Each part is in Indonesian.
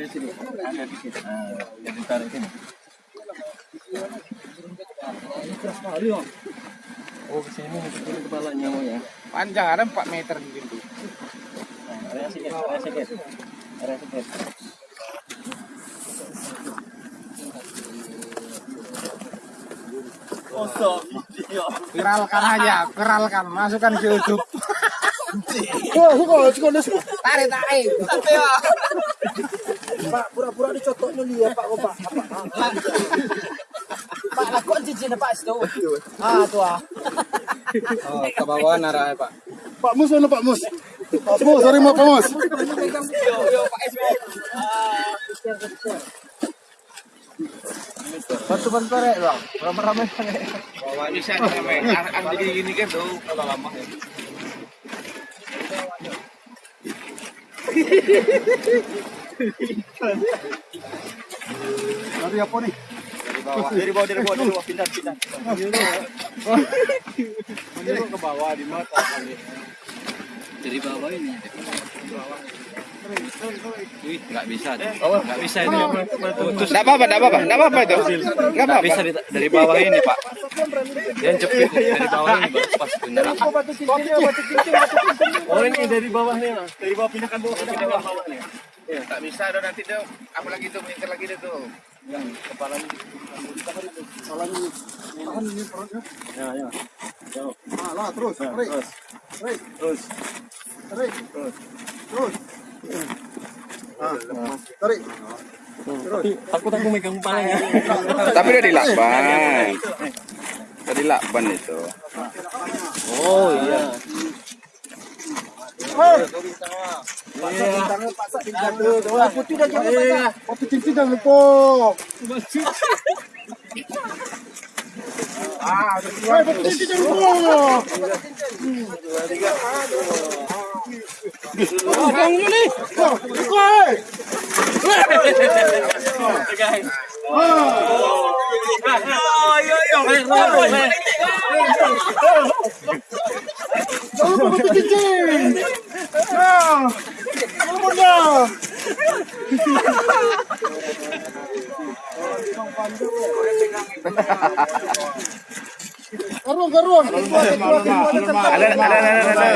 di sini. Ada di sini. Nah, jadi tarik sini. Oh, ke sini ini kepalanya mau ya. Panjang ada 4 meter mungkin tuh. Nah, area sedikit, area sedikit. Area sedikit. Kosong video. Viralkan aja, viralkan, masukkan ke YouTube. Tarik, tarik. Pak, pura-pura dicotok dulu ya, Pak, kok, Pak. Pak, lakukan cincin Pak situ. Ah, tuh ah. Oh, ke bawah narah, Pak. Pak Mus mana Pak Mus? Pak Mus, sorry mau Pak Mus. Bantu-bantu rek, Bang. Ramai-ramai. Bawa bisa ramai. Ada gini kan tuh kalau lama ya. Dari apa nih? Dari bawah, dari bawah, dari bawah, dari bawah, pindah, pindah. Ini ke bawah di mata. Dari bawah ini. Nggak bisa. Nggak bisa ini. Enggak apa-apa, enggak apa-apa, enggak apa-apa itu. Enggak Nggak apa-apa. bisa dari bawah ini, Pak. Dia jepit dari bawah ini baru pas beneran. Oh, ini dari bawahnya, Mas. Dari bawah pindahkan bawah, pindahkan bawahnya. Tak bisa dong nanti dong. Apalagi itu meningkat lagi deh tuh. Tahan ini perutnya. Ya, ya. Ah, lah terus. Tarik. Terus, Tarik. terus. Tarik. Terus. Ah, tarik. Terus. Aku megang kepalanya. Tapi udah dilakban. Tadi lakban itu. Oh, iya. Tangan Pak Sak tinggal tuh. Tuh, putih dah jangan Pak Sak. Kopi cincin jangan lupa. Ah, kopi cincin jangan lupa. Oh, bangun nih. Oh, woi. Jangan lupa kopi cincin. Nah, Garung, garung. Ada ada ada ada. ada.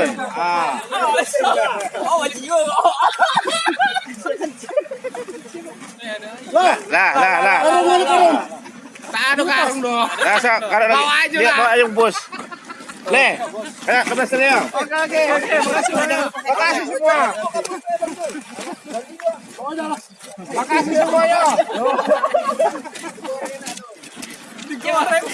Lah, Lah lah lah. garung, garung, garung. Tak ada karung dong. So, kalau lagi. Bawa aja lah. Bawa aja bos. Le, ke belas. Oke oke oke. Makasih Makasih semua. Makasih semuanya.